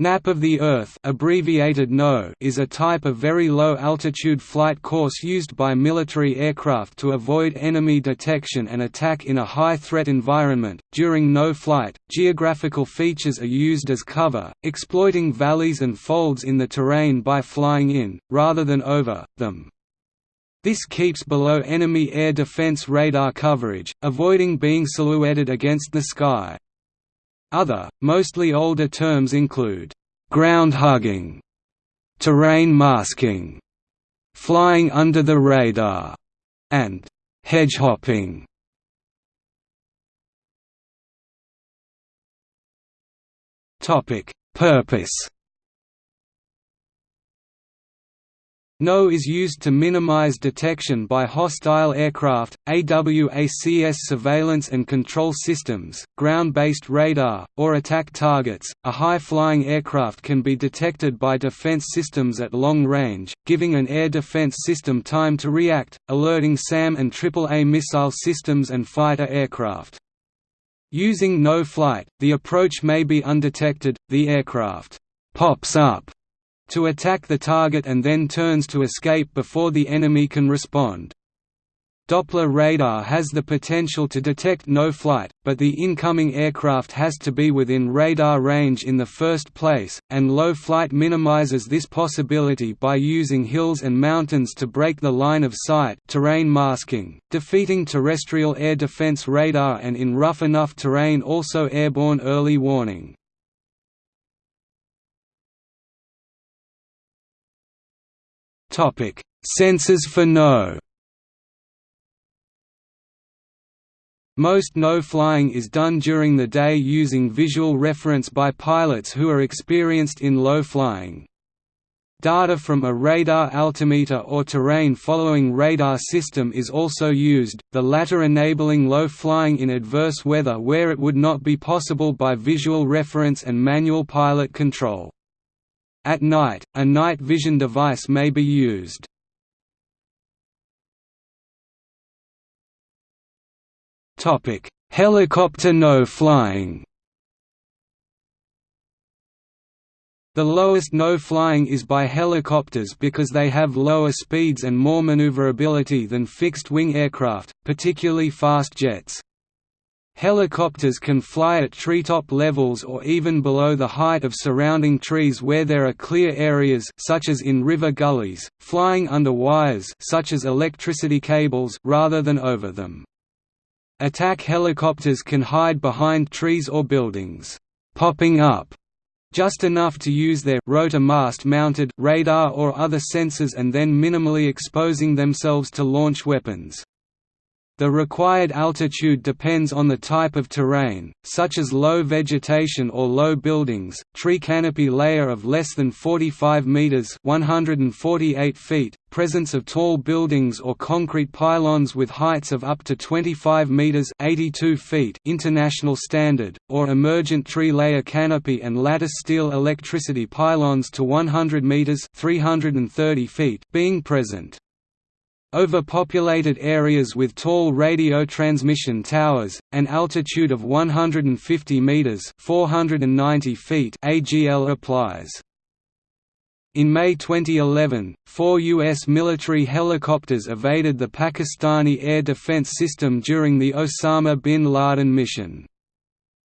NAP of the Earth abbreviated NO is a type of very low-altitude flight course used by military aircraft to avoid enemy detection and attack in a high-threat environment. During no flight, geographical features are used as cover, exploiting valleys and folds in the terrain by flying in, rather than over, them. This keeps below enemy air defense radar coverage, avoiding being silhouetted against the sky. Other, mostly older terms include ground hugging, terrain masking, flying under the radar, and hedgehopping. Purpose NO is used to minimize detection by hostile aircraft, AWACS surveillance and control systems, ground-based radar, or attack targets. A high-flying aircraft can be detected by defense systems at long range, giving an air defense system time to react, alerting SAM and AAA missile systems and fighter aircraft. Using no flight, the approach may be undetected, the aircraft pops up to attack the target and then turns to escape before the enemy can respond. Doppler radar has the potential to detect no flight, but the incoming aircraft has to be within radar range in the first place, and low flight minimizes this possibility by using hills and mountains to break the line of sight terrain masking, defeating terrestrial air defense radar and in rough enough terrain also airborne early warning. Topic: Sensors for no. Most no flying is done during the day using visual reference by pilots who are experienced in low flying. Data from a radar altimeter or terrain following radar system is also used, the latter enabling low flying in adverse weather where it would not be possible by visual reference and manual pilot control. At night, a night vision device may be used. Helicopter no flying The lowest no flying is by helicopters because they have lower speeds and more maneuverability than fixed-wing aircraft, particularly fast jets. Helicopters can fly at treetop levels or even below the height of surrounding trees where there are clear areas such as in river gullies, flying under wires such as electricity cables rather than over them. Attack helicopters can hide behind trees or buildings, popping up just enough to use their rotor mast mounted radar or other sensors and then minimally exposing themselves to launch weapons. The required altitude depends on the type of terrain, such as low vegetation or low buildings, tree canopy layer of less than 45 meters (148 feet), presence of tall buildings or concrete pylons with heights of up to 25 meters (82 feet) international standard, or emergent tree layer canopy and lattice steel electricity pylons to 100 meters (330 feet) being present. Overpopulated areas with tall radio transmission towers, an altitude of 150 meters (490 feet) AGL applies. In May 2011, four U.S. military helicopters evaded the Pakistani air defense system during the Osama bin Laden mission.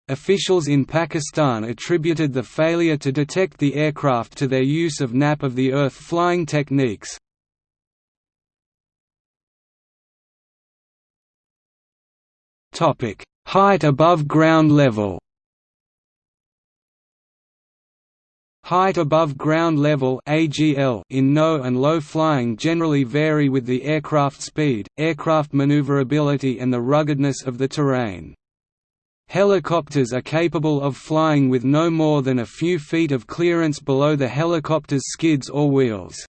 Officials in Pakistan attributed the failure to detect the aircraft to their use of NAP of the Earth flying techniques, Topic: Height above ground level. Height above ground level (AGL) in no and low flying generally vary with the aircraft speed, aircraft maneuverability and the ruggedness of the terrain. Helicopters are capable of flying with no more than a few feet of clearance below the helicopter's skids or wheels.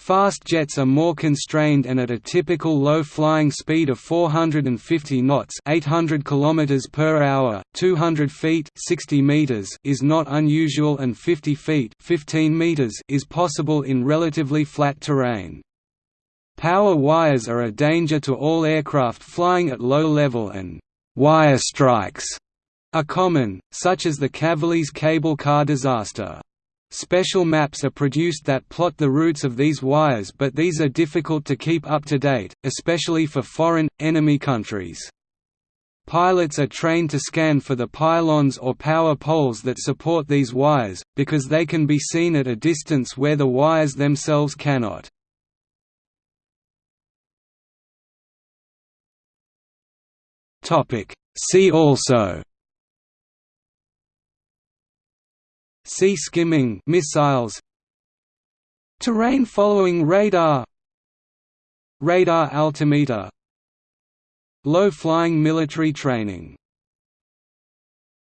Fast jets are more constrained and at a typical low flying speed of 450 knots 800 km per hour, 200 feet 60 meters is not unusual and 50 feet 15 meters is possible in relatively flat terrain. Power wires are a danger to all aircraft flying at low level and «wire strikes» are common, such as the Cavalese cable car disaster. Special maps are produced that plot the routes of these wires but these are difficult to keep up to date, especially for foreign, enemy countries. Pilots are trained to scan for the pylons or power poles that support these wires, because they can be seen at a distance where the wires themselves cannot. See also Sea skimming missiles. Terrain following radar. Radar altimeter. Low flying military training